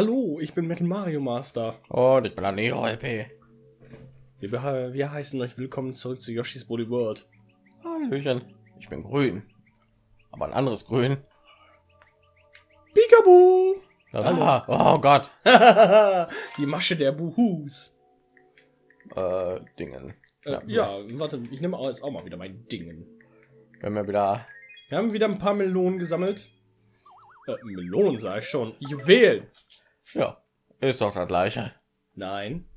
Hallo, ich bin Metal Mario Master. Und ich bin der Neo LP. Wir, wir heißen euch willkommen zurück zu Yoshi's Woolly World. Hallöchen. Ich bin grün. Aber ein anderes Grün. Peekaboo! Ah, oh Gott. Die Masche der Buhus. Äh, Dingen. Äh, ja, warte, ich nehme jetzt auch mal wieder mein Dingen. Wenn wir wieder. Wir haben wieder ein paar Melonen gesammelt. Äh, Melonen sage ich schon. Juwelen. Ja, ist doch das gleiche. Nein.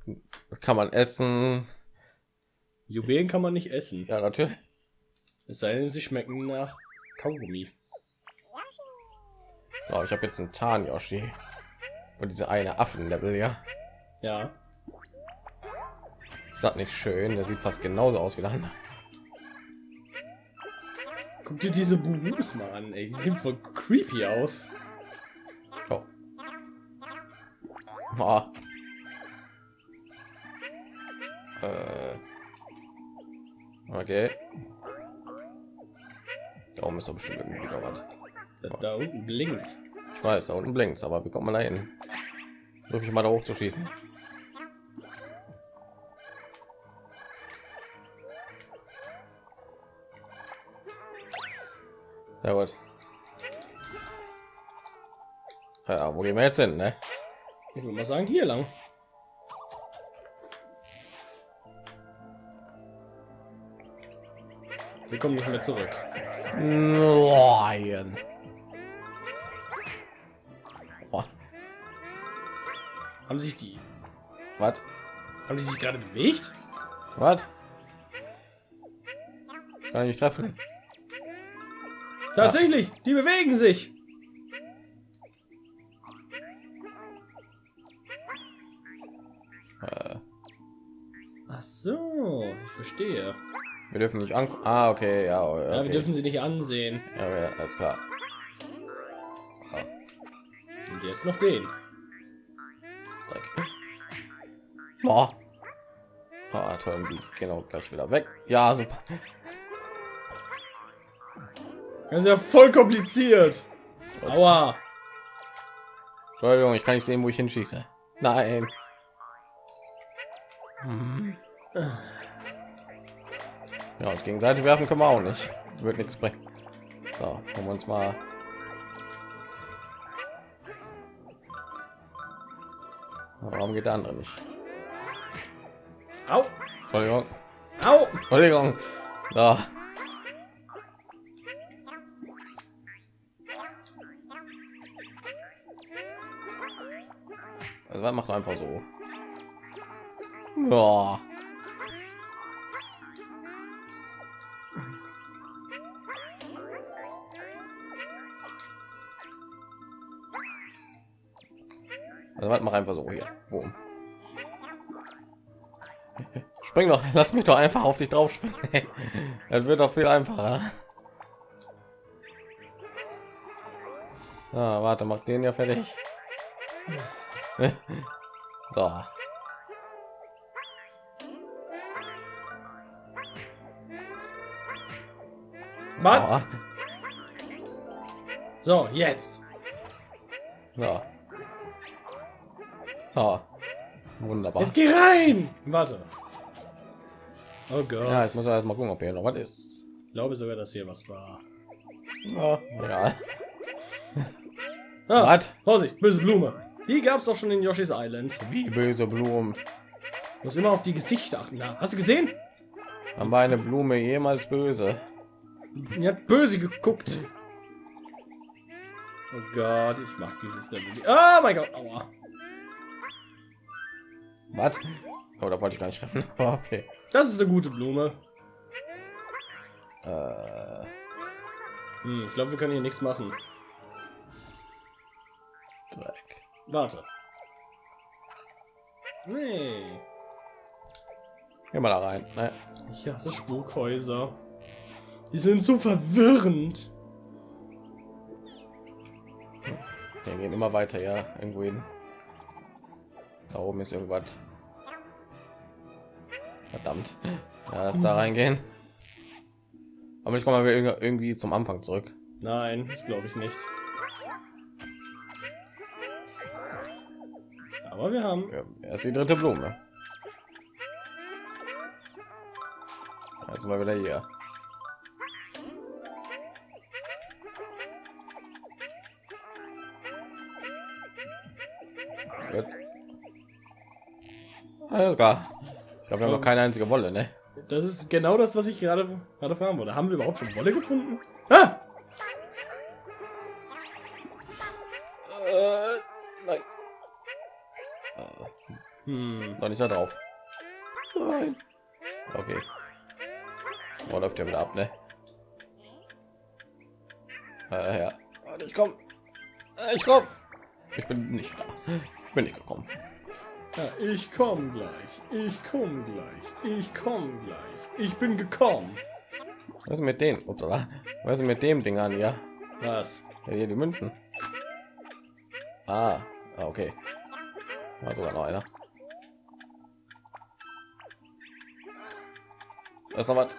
Kann man essen. Juwelen kann man nicht essen. Ja, natürlich. Es sei denn, sie schmecken nach Kaugummi. So, ich habe jetzt einen Tarn Yoshi. Und diese eine Affen-Level, ja. Ja. Ist das nicht schön? Der sieht fast genauso aus wie der andere. Guck dir diese Buhus mal an, ey. Die sehen voll creepy aus. Oh. Äh. Okay. Da oben ist doch bestimmt irgendwie noch was. Da, da unten blinkt. Ich weiß, da unten blinkt aber wie kommt man da hin? Versuche ich mal da hoch zu schießen. Ja gut. Ja, wo gehen wir jetzt hin, ne? Ich würde mal sagen, hier lang. Wir kommen nicht mehr zurück. Nein. Boah, Haben sich die, Was? haben die sich gerade bewegt? Was? Kann ich nicht treffen? Tatsächlich, die bewegen sich. Verstehe. wir dürfen nicht an. Ah, okay, ja, okay. Ja, wir dürfen sie nicht ansehen. Ja, ja, alles klar. Und jetzt noch den. Dreck. Boah. Ah, toll, die gehen auch gleich wieder weg. Ja, super. Das ist ja voll kompliziert. Aua. Entschuldigung, ich kann nicht sehen, wo ich hinschieße. Nein. Hm. Ja, uns gegenseitig werfen können wir auch nicht. Wird nichts bringen. So, haben wir uns mal. Warum geht der andere nicht? Au. Entschuldigung. Au. Entschuldigung. So. Also man macht einfach so. Ja. Also was mach einfach so hier. Boom. Spring doch, lass mich doch einfach auf dich drauf springen. Das wird doch viel einfacher. Ah, warte, mach den ja fertig. so. Mann. So, jetzt. so. So. Wunderbar. Jetzt geh rein. Warte. Oh Gott. Ja, jetzt muss man erst mal gucken, ob hier noch was ist. Ich glaube sogar, dass hier was war. Ja, egal. Ah, Was? Vorsicht, böse Blume. Die gab es auch schon in Yoshi's Island. Wie böse Blumen. Muss immer auf die Gesichter achten. Da. Hast du gesehen? Haben wir eine Blume jemals böse? Die hat böse geguckt. Oh Gott, ich mag dieses Level. Oh mein Gott, aua. Was? Oh, da wollte ich gar nicht treffen. Oh, okay. Das ist eine gute Blume. Äh, Hm, ich glaube, wir können hier nichts machen. Dreck. Warte. Nee. Geh mal da rein. Ne? Ich hasse Spukhäuser. Die sind so verwirrend. Wir gehen immer weiter, ja, irgendwo hin. Da oben ist irgendwas. Verdammt. Ja, lass da reingehen. Aber ich komme mal irgendwie zum Anfang zurück. Nein, das glaube ich nicht. Aber wir haben Ja, er ist die dritte Blume. Jetzt mal wieder hier. Alles klar. Ich glaube, wir haben noch keine einzige Wolle, ne? Das ist genau das, was ich gerade gerade fragen wollte. Haben wir überhaupt schon Wolle gefunden? Ah! Äh, nein. Äh, Hm. noch nicht da drauf. Nein. Okay. Oh, läuft ja wieder ab, ne? Äh, ja. Ich komm. Äh, Ich komm. Ich bin nicht da. Ich bin nicht gekommen. Ja, ich komme gleich. Ich komme gleich. Ich komme gleich. Ich bin gekommen. Was ist mit denen? Upsala. Was ist mit dem Ding an, ja? Was? ja hier die Münzen. Ah, ah okay. War sogar noch einer. Ist noch was.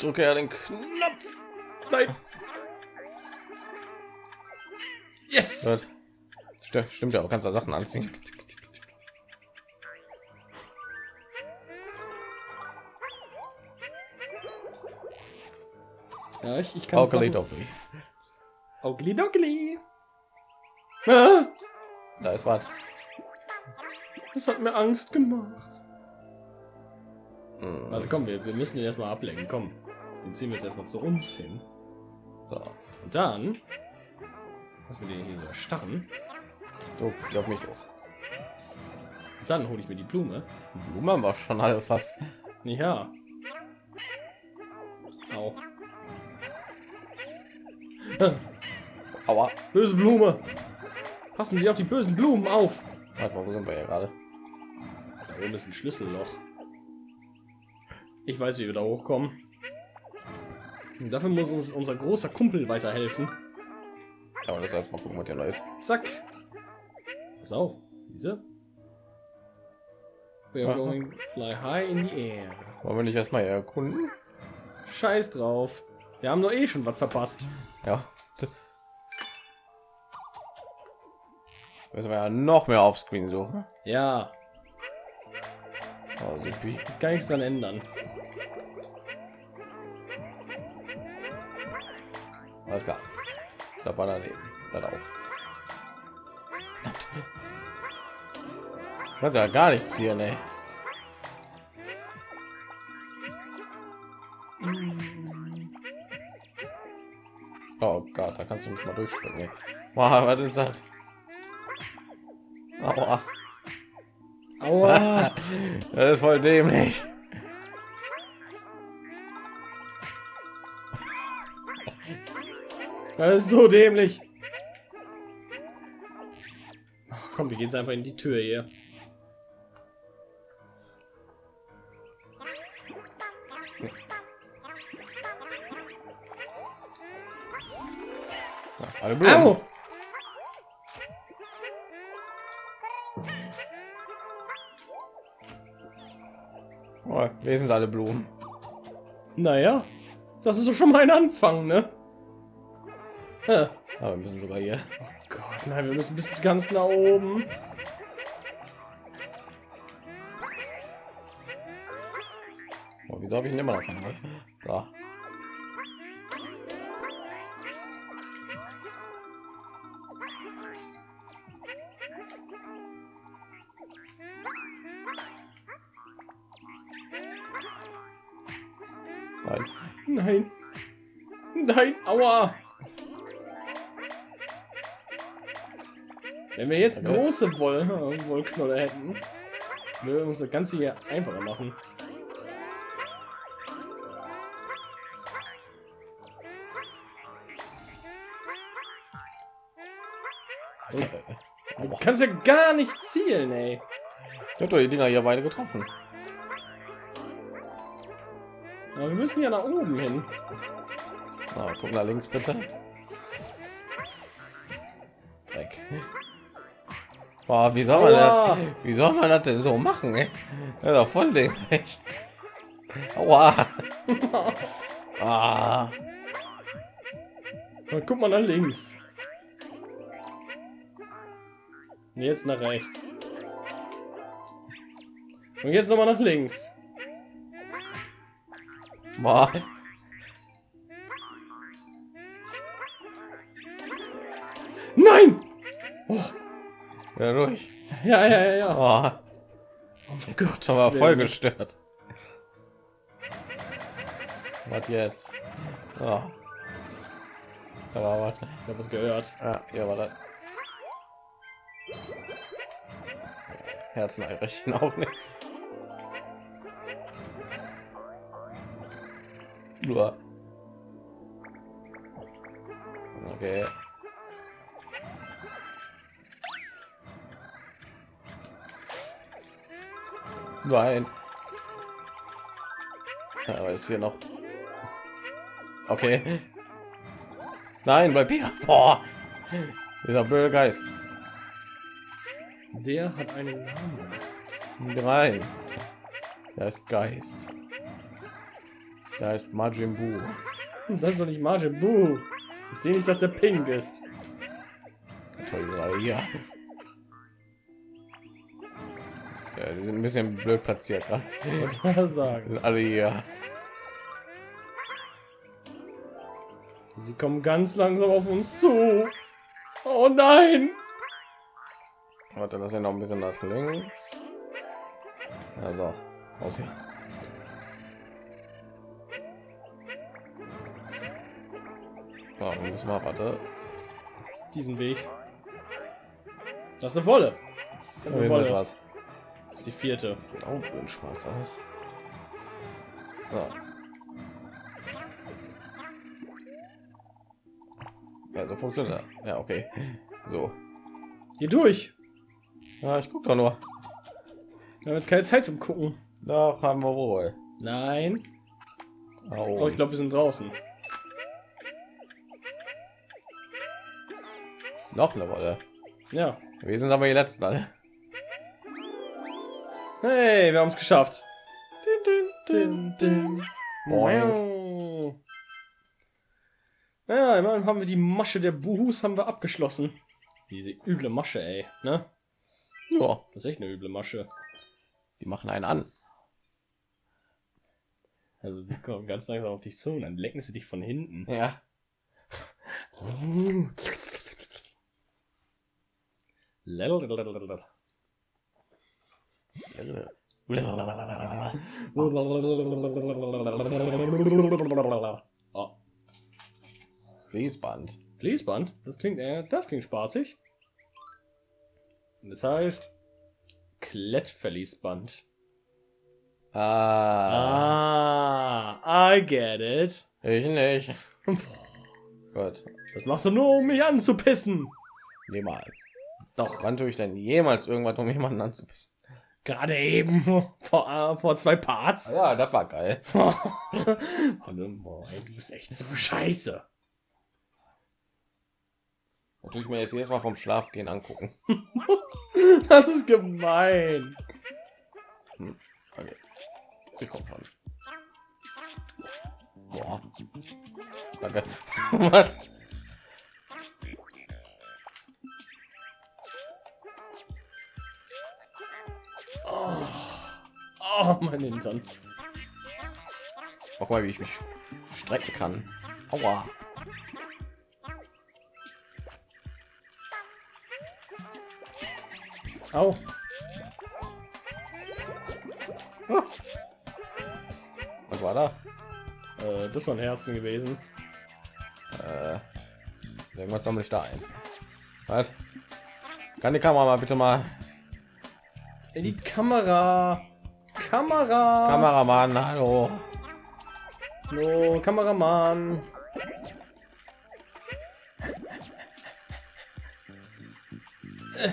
Drücke ja den Knopf. Nein. Yes. Gut. Stimmt, ja, auch kannst da Sachen anziehen. Ja, ich, ich kann Sachen- Doppel. Ogli Dogli. Ah, Da ist was. das hat mir Angst gemacht. Hm, Warte, komm, wir, wir müssen den erstmal ablenken. Komm, den ziehen wir jetzt erstmal zu uns hin. So, Und dann, dass wir den hier so geh auf mich los. Dann hole ich mir die Blume. Blumen haben wir schon alle fast. Ja. Au. Aua. Böse Blume. Passen Sie auf die bösen Blumen auf. Warte mal, wo sind wir hier gerade? Da oben ist ein Schlüsselloch. Ich weiß, wie wir da hochkommen. Und dafür muss uns unser großer Kumpel weiterhelfen. Aber das jetzt mal gucken, was hier noch ist. Zack. Pass auf. Diese. We are going fly high in the air. Wollen wir nicht erstmal erkunden? Scheiß drauf. Wir haben doch eh schon was verpasst. Ja. Müssen wir ja noch mehr auf Screen suchen. Ja, Oh, supi. kann nichts dran ändern. Alles klar. Da war daneben. Dann auch. Was ja gar nichts hier, ne? Oh Gott, da kannst du nicht mal durchspringen. ey. Wow, was ist das? Aua. Aua. Das ist voll dämlich. Das ist so dämlich. Ach, komm, wir gehen jetzt einfach in die Tür hier. Alle Blumen. Au! Oh, lesen sie alle Blumen. Naja, das ist doch schon mal ein Anfang, ne? Ah, Aber wir müssen sogar hier. Gott, nein, wir müssen bis ganz nach oben. Oh, wieso habe ich ihn immer noch? So. Aua. Wenn wir jetzt Okay. große Woll Wollknolle hätten, würden wir uns das Ganze hier einfacher machen. Äh, Du kannst ja gar nicht zielen, ey. Ich habe doch die Dinger hier beide getroffen. Aber wir müssen ja nach oben hin. Na, guck nach links bitte. Weg. Boah, wie soll man Aua. das? Wie soll man das denn so machen? Ey? Das ist doch voll dämlich. Aua. Ah. Dann guck mal nach links. Jetzt nach rechts. Und jetzt noch mal nach links. Boah. Ja, durch. Ja, ja, ja, ja. Oh mein Gott, Aber das voll gestört. Was jetzt? Oh. Aber was? Ich habe was gehört. Ja, ja, war das. Herznachrichten auch nicht. Nur. Okay. Nein. Ja, aber ist hier noch. Okay. Nein, bleib hier. Boah. Dieser blöde Geist. Der hat einen Namen. Rein. Der ist Geist. Da ist Majin Buu. Das ist doch nicht Majin Buu. Ich sehe nicht, dass der pink ist. Toll, diese Ja, die sind ein bisschen blöd platziert. gerade. Sagen. Alle hier. Sie kommen ganz langsam auf uns zu. Oh nein! Warte, das ist ja noch ein bisschen nach links. Also, aus hier. Ja, wir müssen mal, warte. Diesen Weg. Das ist eine Wolle. Das ist, eine ist Wolle. Ist die vierte. Sieht auch schön schwarz aus. So. Ja, so funktioniert. Ja, okay. So. Hier durch. Ja, ich guck doch nur. Wir haben jetzt keine Zeit zum Gucken. Doch, haben wir wohl. Nein. Oh, ich glaube, wir sind draußen. noch eine Wolle. Ja. Wir sind aber die letzten alle. Hey, wir haben es geschafft. Dim, dim. Boing. Wow. Ja, immerhin haben wir die Masche der Buhus haben wir abgeschlossen. Diese üble Masche, ey, ne? Ja, Das ist echt eine üble Masche. die machen einen an. Also sie kommen ganz langsam auf dich zu und dann lecken sie dich von hinten. Ja. Lalalala. Oh, Fließband. Fließband, das klingt, äh, das klingt spaßig. Das heißt Klettverliesband. Ah, Ah, I get it. ich nicht. Gut, Das machst du nur, um mich anzupissen. niemals. Doch, Wann tue ich denn jemals irgendwas, um jemanden anzupissen? Gerade eben vor, äh, vor zwei Parts. Ja, das war geil. Und, boah, ey, du bist echt so scheiße. Das tue ich mir jetzt jedes Mal vom Schlafgehen angucken. Das ist gemein. Okay. Ich komm schon. Boah. Danke. Was? Oh mein Hintern. Guck mal, wie ich mich strecken kann. Aua. Au. Was war da? Äh, das waren Herzen gewesen. Äh, irgendwas sammle ich da ein. Was? Kann die Kamera mal bitte mal In die Kamera. Kamera. Kameramann, hallo. Hallo, Kameramann. Äh,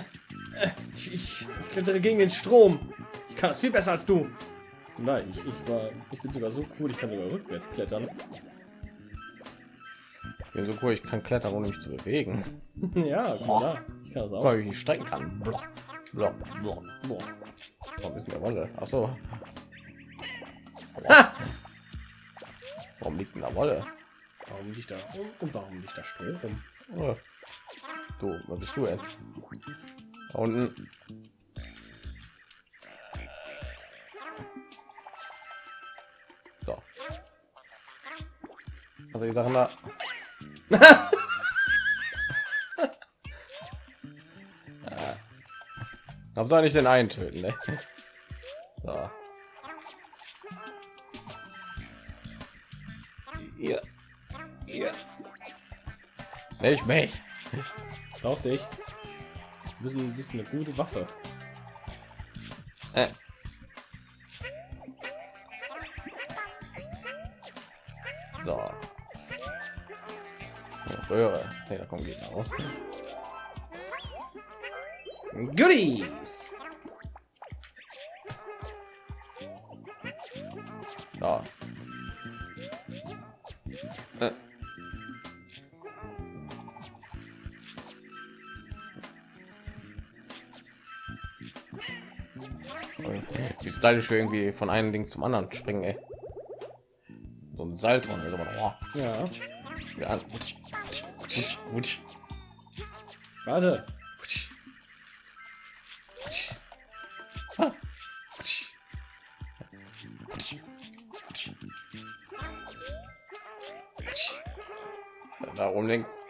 äh, Ich, ich klettere gegen den Strom. Ich kann das viel besser als du. Nein, ich, ich, war, ich bin sogar so cool, ich kann sogar rückwärts klettern. Ich bin so cool, ich kann klettern, ohne mich zu bewegen. ja, mal da. Ich kann das auch. wie ich mich strecken kann. Block, block, block. Boah. Warum ist der Wolle? Ach so. Ha! Warum liegt da Wolle? Warum liegt da und warum liegt da Strom rum? Oh. Du, was bist du denn? Da unten. So. Also die Sachen da. Warum soll ich den einen töten? Ne? So. Hier. Hier. Nicht mich. Brauch dich. Du bist, ein, bist eine gute Waffe. Äh. So. Röhre. Nee, da kommen Gegner raus. Goodies. Da. Äh. Wie stylisch wir irgendwie von einem Ding zum anderen springen, ey. So ein Salto. Also, oh, Ja. ja. Warte. Ah. Da oben links.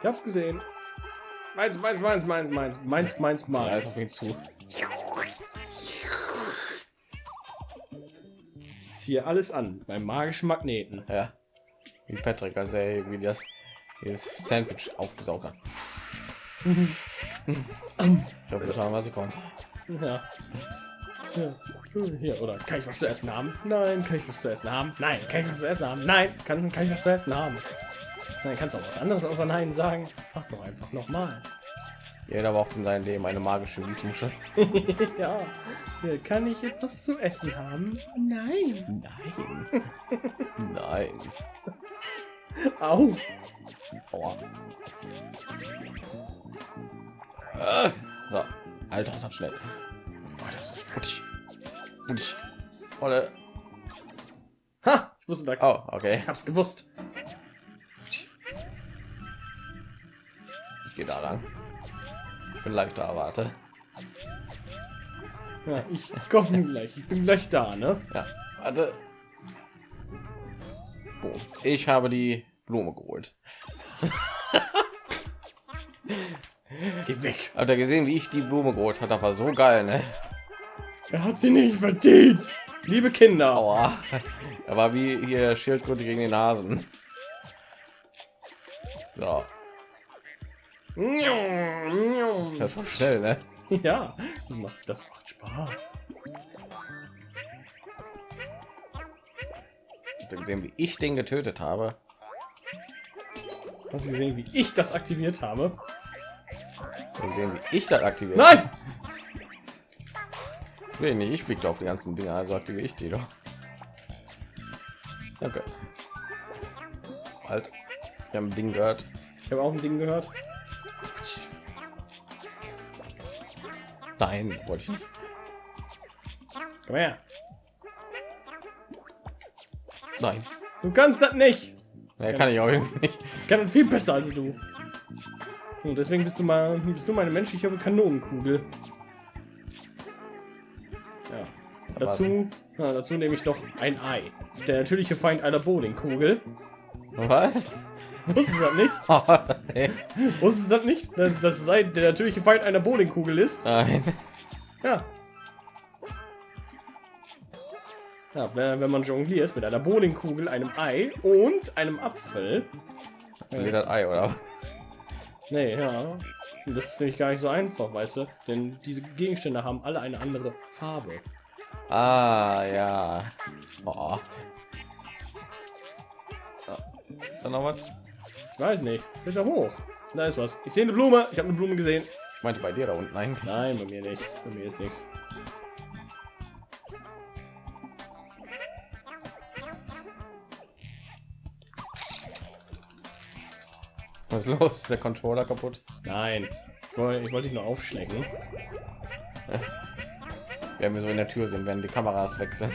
Ich hab's gesehen. Meins, meins, meins, meins, meins, meins, meins, meins. auf ihn zu. Ich ziehe alles an beim magischen Magneten. Ja. Wie Patrick, als er irgendwie das dieses Sandwich aufgesaugt hat. Ich habe getan, was ich konnte. Ja. ja. Hier, oder kann ich was zu essen haben? Nein, kann ich was zu essen haben? Nein, kann ich was zu essen haben? Nein, kann, kann ich was zu essen haben? Nein, kannst du auch was anderes außer Nein sagen? Mach doch einfach nochmal. Jeder braucht in seinem Leben eine magische Wiesmuschel. ja. Hier, kann ich etwas zu essen haben? Nein. Nein. Nein. Au. Aua. So. Alter, das hat schnell. Oh, das ist Putsch. Putsch. Volle. Ha! Ich wusste da. Oh, okay. Ich hab's gewusst. Ich gehe da lang. Ich bin leicht da, warte. Ja, ich komme gleich. Ich bin gleich da, ne? Ja, warte. Boom. Ich habe die Blume geholt. Geh weg. Habt ihr gesehen, wie ich die Blume geholt hat? War so geil, ne? Er hat sie nicht verdient. Liebe Kinder. Aua. Er war wie hier Schildkröte gegen den Hasen. So, das war schnell, ne? Ja, das macht, das macht Spaß. Gesehen, wie ich den getötet habe? Hast du gesehen, wie ich das aktiviert habe? Ihr gesehen, wie ich das aktiviert Nein! Nee, nicht ich fliegte auf die ganzen Dinge, also aktiviere ich die doch. Okay. Halt. Wir haben ein Ding gehört. Ich habe auch ein Ding gehört. Nein, wollte ich nicht. Komm her. Nein. Du kannst das nicht. Nee, kann ich auch nicht. Ich kann das viel besser als du. Und deswegen bist du mal, bist du meine menschliche Kanonenkugel. Ja. Dazu, ja, dazu nehme ich noch ein Ei. Der natürliche Feind einer Bowlingkugel. Was? Wusstest du das nicht? Nee. Wusstest du das nicht? Dass das Ei der natürliche Feind einer Bowlingkugel ist? Nein. Ja. Ja, wenn, man jongliert mit einer Bowlingkugel, einem Ei und einem Apfel. Nee, das Ei, oder? Nee, ja. Das ist nämlich gar nicht so einfach, weißt du? Denn diese Gegenstände haben alle eine andere Farbe. Ah, ja. Oh. Ist da noch was? Ich weiß nicht. Bitte hoch. Da ist was. Ich sehe eine Blume. Ich habe eine Blume gesehen. Ich meinte bei dir da unten eigentlich. Nein, bei mir nicht. Bei mir ist nichts. Was ist los? Ist der Controller kaputt? Nein. Ich wollte, ich wollte dich nur aufschlecken. Wenn wir so in der Tür sind, werden die Kameras wechseln.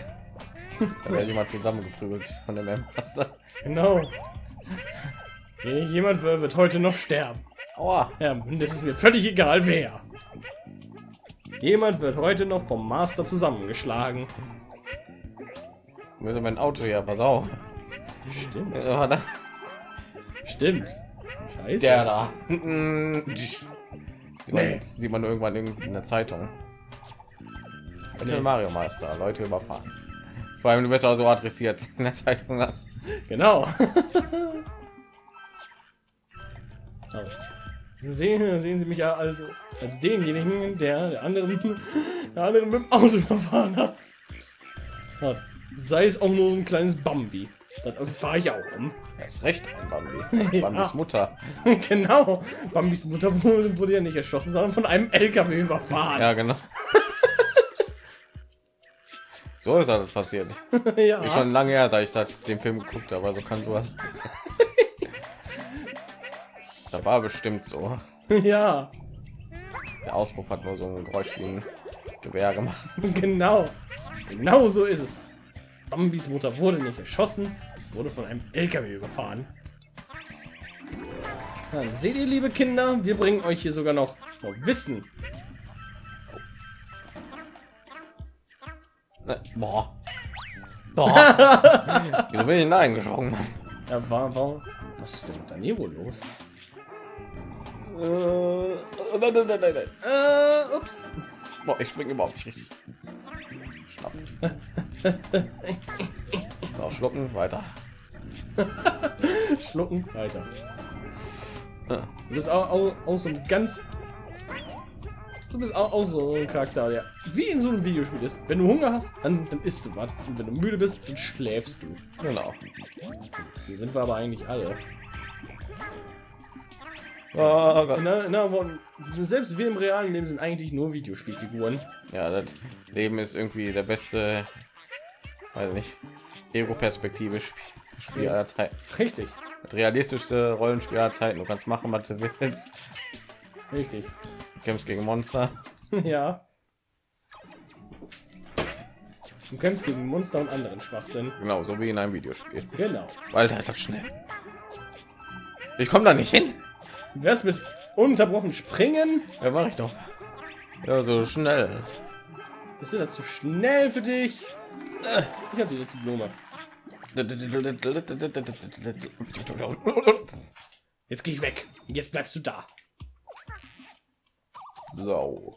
Da werde ich mal zusammengeprügelt von dem M-Master. Genau. Jemand wird heute noch sterben. Aua. Ja, das ist mir völlig egal, wer. Jemand wird heute noch vom Master zusammengeschlagen. Müssen mein Auto ja, pass auf. Stimmt. Stimmt. Scheiße. Der da. Sieht man, sieht man irgendwann in der Zeitung. Nee. Mario Meister, Leute überfahren. Vor allem du bist auch so adressiert in der Zeitung. Genau. Aber sehen, sehen Sie mich ja als, als denjenigen, der der anderen, der anderen mit dem Auto überfahren hat. Sei es auch nur ein kleines Bambi. Dann fahre ich auch um. Er ist recht ein Bambi. Ja. Bambis Mutter. genau. Bambis Mutter wurde, wurde ja nicht erschossen, sondern von einem LKW überfahren. Ja, genau. so ist das passiert. ja. Ist schon lange her, seit ich das, den Film geguckt habe, also kann sowas. da war bestimmt so. ja. Der Auspuff hat nur so ein Geräusch wie ein Gewehr gemacht. Genau. Genau so ist es. Bambis Mutter wurde nicht erschossen, es wurde von einem LKW überfahren. Dann seht ihr, liebe Kinder, wir bringen euch hier sogar noch, Wissen. Ne, Boah. Boah. Wieso bin ich hineingeschoben? Mann? Ja, war, war, was ist denn mit Danilo los? Äh, nein, nein, nein, nein, nein. Äh, ups. Boah, ich springe überhaupt nicht richtig. Schnapp. So, schlucken, weiter. Schlucken, weiter. Du bist auch, auch, auch so ein ganz... Du bist auch, auch so ein Charakter, der wie in so einem Videospiel ist. Wenn du Hunger hast, dann, dann isst du was. Und wenn du müde bist, dann schläfst du. Genau. Hier sind wir aber eigentlich alle. Oh Gott. Na, na, selbst wir im realen Leben sind eigentlich nur Videospielfiguren. Ja, das Leben ist irgendwie der beste, weiß nicht, Ego-Perspektive Sp- Spiel aller Zeiten. Richtig, Das realistischste Rollenspiel aller Zeiten. Du kannst machen, was du willst. richtig. Du kämpfst gegen Monster. ja. Du kämpfst gegen Monster und anderen Schwachsinn. Genau, so wie in einem Videospiel. Genau. Alter, ist das schnell. Ich komme da nicht hin. Wär's mit unterbrochen springen? Ja, mache ich doch. Ja, so schnell. Ist das zu schnell für dich? Ich habe die letzte Blume. Jetzt gehe ich weg. Jetzt bleibst du da. So.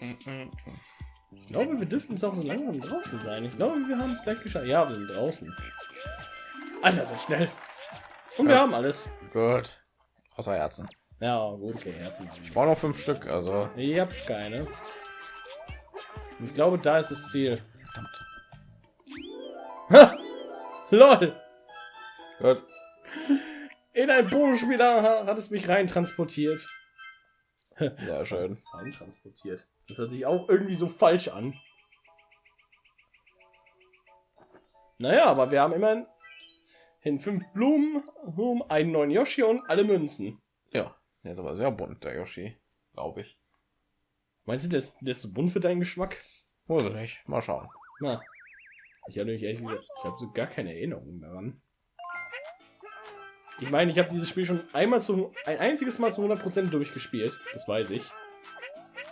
Ich glaube, wir dürften jetzt auch so langsam draußen sein. Ich glaube, wir haben es gleich geschafft. Ja, wir sind draußen. Alter, so schnell. Und wir Ja. haben alles. Gut. Außer Herzen. Ja, gut, okay, Herzen. Ich brauche noch fünf Stück, also. Ich hab keine. Ich glaube, da ist das Ziel. Verdammt. Lol! Gut. In ein Bodenspieler ha- hat es mich rein transportiert. Sehr schön. Rein transportiert. Das hört sich auch irgendwie so falsch an. Naja, aber wir haben immerhin in fünf Blumen, um einen neuen Yoshi und alle Münzen. Ja, der ist aber sehr bunt, der Yoshi. Glaube ich. Meinst du, der ist, der ist so bunt für deinen Geschmack? Muss ich nicht. Mal schauen. Na, ich habe nämlich ehrlich gesagt, ich habe so gar keine Erinnerungen daran. Ich meine, ich habe dieses Spiel schon einmal zu, ein einziges Mal zu 100% durchgespielt. Das weiß ich.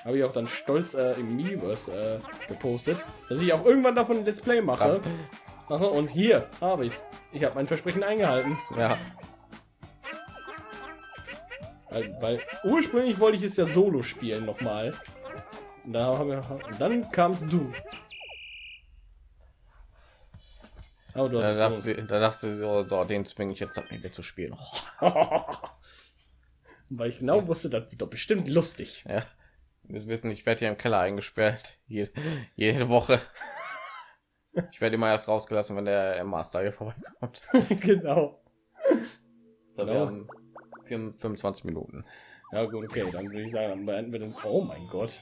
Habe ich auch dann stolz äh, im Miiverse äh, gepostet, dass ich auch irgendwann davon ein Let's Play mache. mache. Und hier habe ich's. Ich habe mein Versprechen eingehalten. Ja. Weil, weil ursprünglich wollte ich es ja solo spielen nochmal. Da haben wir, dann kamst du. Aber du Da hast dachte, es sie, da dachte sie so, so, den zwinge ich jetzt nicht mehr zu spielen. Weil ich genau wusste, das wird doch bestimmt lustig. ja. Wir wissen, ich werde hier im Keller eingesperrt. Jede, jede Woche. Ich werde immer erst rausgelassen, wenn der Master hier vorbeikommt. genau. Da Genau. wären 25 Minuten. Ja gut, okay, dann würde ich sagen, dann beenden wir den. Oh mein Gott.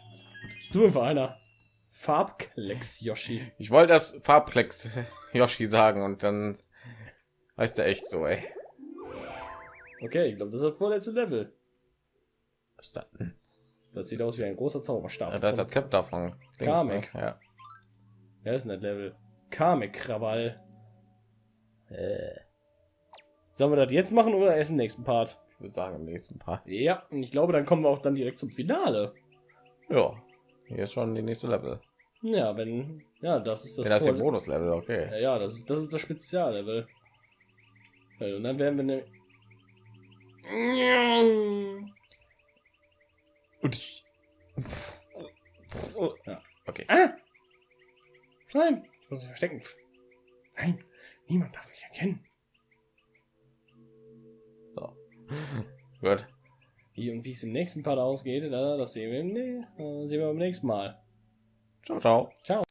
Bist du für einer? Farbklecks Yoshi. Ich wollte das Farbklecks Yoshi sagen und dann heißt er echt so, ey. Okay, ich glaube, das ist das vorletzte Level. Was ist das? Das sieht aus wie ein großer Zauberstab. Ja, ist Von- das Zepter von links, Kamek. ne? Ja. Ja, ist ein Level. Kamek-Krawall. Äh, Sollen wir das jetzt machen oder erst im nächsten Part? Ich würde sagen, im nächsten Part. Ja, und ich glaube, dann kommen wir auch dann direkt zum Finale. Ja, hier ist schon die nächste Level. Ja, wenn ja, das ist das. Das, ja, das Voll- Bonus-Level, Ja, okay. ja, das ist das ist das Speziallevel. Ja, Und dann werden wir ne Ja. Okay. Ah! Nein, ich muss mich verstecken. Nein, niemand darf mich erkennen. Gut. Wie und wie es im nächsten Part ausgeht, da- das sehen wir, im, äh, sehen wir beim nächsten Mal. Ciao, ciao. Ciao.